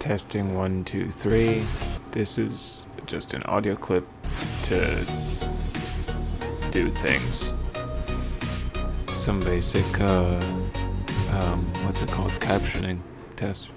Testing one, two, three. This is just an audio clip to do things. Some basic, uh, um, what's it called? Captioning test.